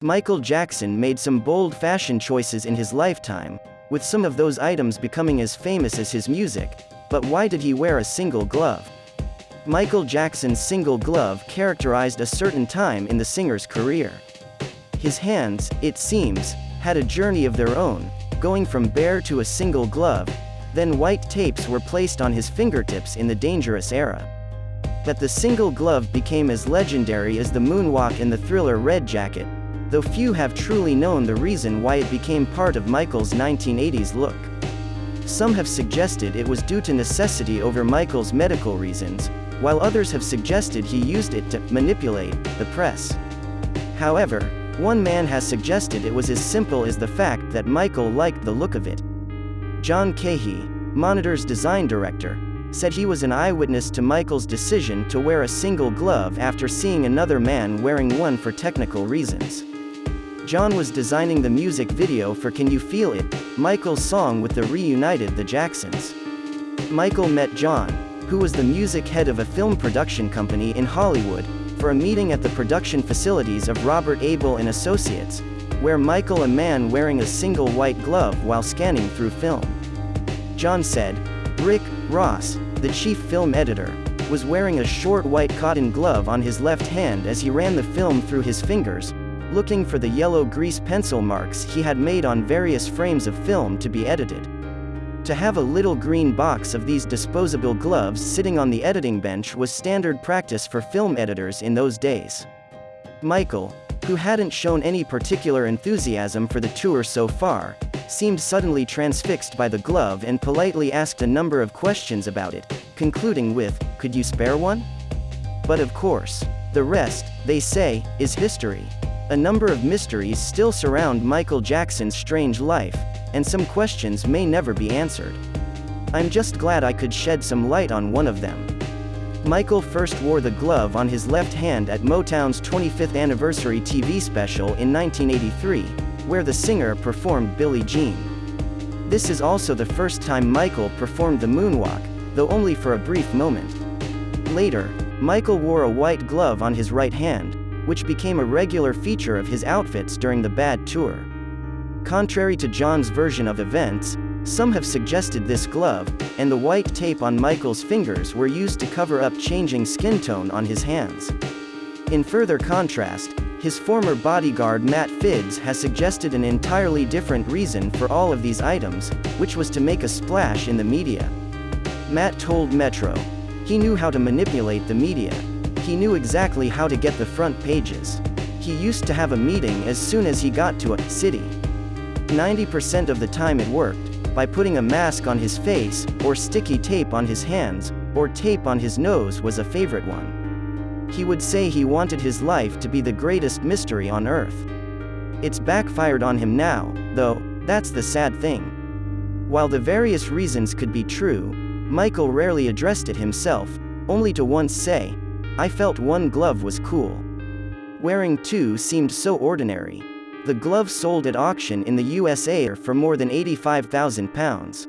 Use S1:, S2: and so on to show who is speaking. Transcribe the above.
S1: Michael Jackson made some bold fashion choices in his lifetime, with some of those items becoming as famous as his music, but why did he wear a single glove? Michael Jackson's single glove characterized a certain time in the singer's career. His hands, it seems, had a journey of their own, going from bare to a single glove, then white tapes were placed on his fingertips in the dangerous era. But the single glove became as legendary as the moonwalk in the thriller Red Jacket, though few have truly known the reason why it became part of Michael's 1980s look. Some have suggested it was due to necessity over Michael's medical reasons, while others have suggested he used it to manipulate the press. However, one man has suggested it was as simple as the fact that Michael liked the look of it. John Cahey, Monitor's design director, said he was an eyewitness to Michael's decision to wear a single glove after seeing another man wearing one for technical reasons. John was designing the music video for Can You Feel It, Michael's song with the reunited The Jacksons. Michael met John, who was the music head of a film production company in Hollywood, for a meeting at the production facilities of Robert Abel and Associates, where Michael a man wearing a single white glove while scanning through film. John said, Rick, Ross, the chief film editor, was wearing a short white cotton glove on his left hand as he ran the film through his fingers, looking for the yellow grease pencil marks he had made on various frames of film to be edited. To have a little green box of these disposable gloves sitting on the editing bench was standard practice for film editors in those days. Michael, who hadn't shown any particular enthusiasm for the tour so far, seemed suddenly transfixed by the glove and politely asked a number of questions about it, concluding with, Could you spare one? But of course, the rest, they say, is history. A number of mysteries still surround Michael Jackson's strange life, and some questions may never be answered. I'm just glad I could shed some light on one of them. Michael first wore the glove on his left hand at Motown's 25th anniversary TV special in 1983, where the singer performed Billie Jean. This is also the first time Michael performed the moonwalk, though only for a brief moment. Later, Michael wore a white glove on his right hand, which became a regular feature of his outfits during the Bad Tour. Contrary to John's version of events, some have suggested this glove, and the white tape on Michael's fingers were used to cover up changing skin tone on his hands. In further contrast, his former bodyguard Matt Fiddes has suggested an entirely different reason for all of these items, which was to make a splash in the media. Matt told Metro, he knew how to manipulate the media, he knew exactly how to get the front pages. He used to have a meeting as soon as he got to a city. 90% of the time it worked, by putting a mask on his face, or sticky tape on his hands, or tape on his nose was a favorite one. He would say he wanted his life to be the greatest mystery on earth. It's backfired on him now, though, that's the sad thing. While the various reasons could be true, Michael rarely addressed it himself, only to once say, I felt one glove was cool. Wearing two seemed so ordinary. The glove sold at auction in the USA for more than 85,000 pounds.